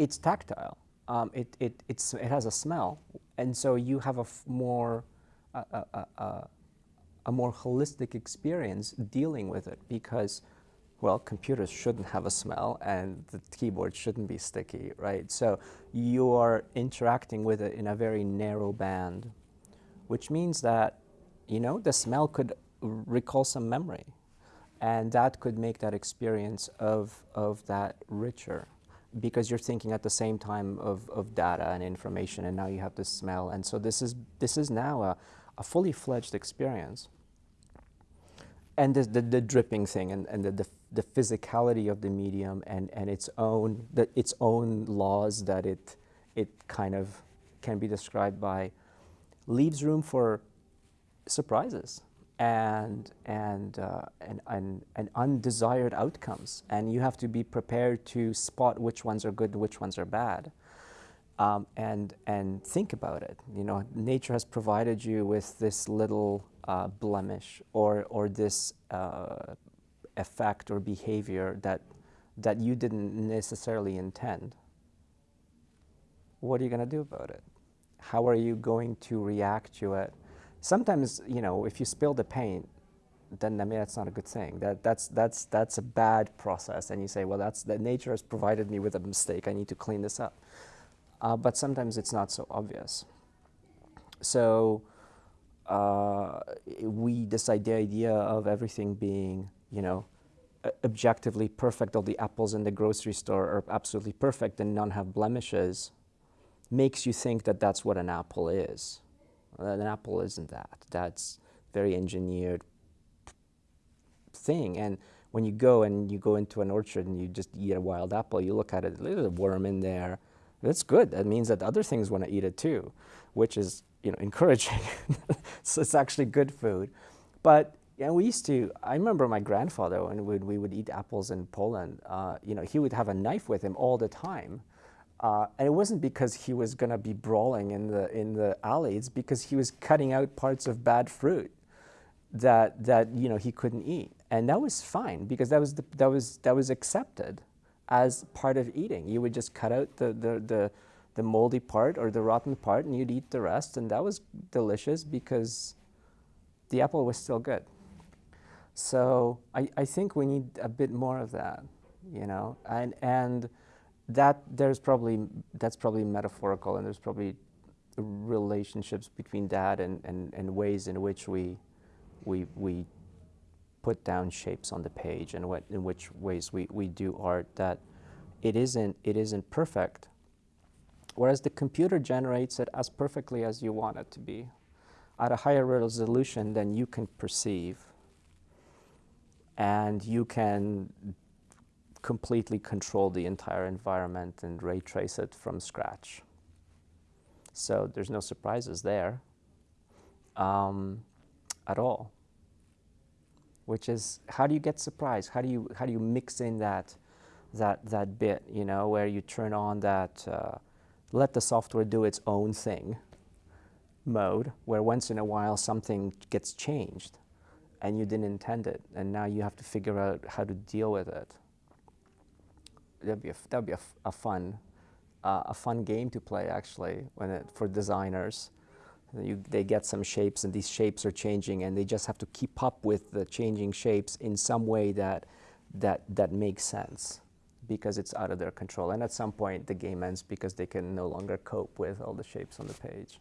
it's tactile. Um, it, it, it's, it has a smell, and so you have a more, a, more holistic experience dealing with it because, well, computers shouldn't have a smell and the keyboard shouldn't be sticky, right? So you are interacting with it in a very narrow band, which means that, you know, the smell could recall some memory and that could make that experience of, of that richer because you're thinking at the same time of, of data and information and now you have the smell. And so this is this is now a, a fully fledged experience. And the, the, the dripping thing and, and the, the, the, physicality of the medium and, and its own the, its own laws that it it kind of can be described by leaves room for surprises and, and, uh, and, and, and, undesired outcomes. And you have to be prepared to spot which ones are good which ones are bad. Um, and, and think about it. You know, nature has provided you with this little uh, blemish or, or this uh, effect or behavior that, that you didn't necessarily intend. What are you going to do about it? How are you going to react to it? Sometimes, you know, if you spill the paint, then I mean that's not a good thing. That that's that's that's a bad process, and you say, well, that's that nature has provided me with a mistake. I need to clean this up. Uh, but sometimes it's not so obvious. So uh, we decide the idea of everything being, you know, objectively perfect. All the apples in the grocery store are absolutely perfect, and none have blemishes. Makes you think that that's what an apple is. An apple isn't that. That's very engineered thing. And when you go and you go into an orchard and you just eat a wild apple, you look at it, there's a worm in there. That's good. That means that other things want to eat it too, which is you know encouraging. so it's actually good food. But yeah, we used to. I remember my grandfather when we, we would eat apples in Poland. Uh, you know, he would have a knife with him all the time uh, and it wasn't because he was going to be brawling in the, in the alley. It's because he was cutting out parts of bad fruit that, that you know, he couldn't eat. And that was fine because that was, the, that was, that was accepted as part of eating. You would just cut out the, the, the, the moldy part or the rotten part and you'd eat the rest. And that was delicious because the apple was still good. So I, I think we need a bit more of that, you know, and, and that there's probably that's probably metaphorical and there's probably relationships between that and, and, and ways in which we we we put down shapes on the page and what in which ways we, we do art that it isn't it isn't perfect. Whereas the computer generates it as perfectly as you want it to be at a higher resolution than you can perceive. And you can completely control the entire environment and ray trace it from scratch. So there's no surprises there um, at all. Which is, how do you get surprised? How do you, how do you mix in that, that, that bit, you know, where you turn on that, uh, let the software do its own thing mode, where once in a while something gets changed and you didn't intend it, and now you have to figure out how to deal with it that'd be a, that'd be a, a fun uh, a fun game to play actually when it, for designers. You, they get some shapes and these shapes are changing and they just have to keep up with the changing shapes in some way that that that makes sense because it's out of their control and at some point the game ends because they can no longer cope with all the shapes on the page.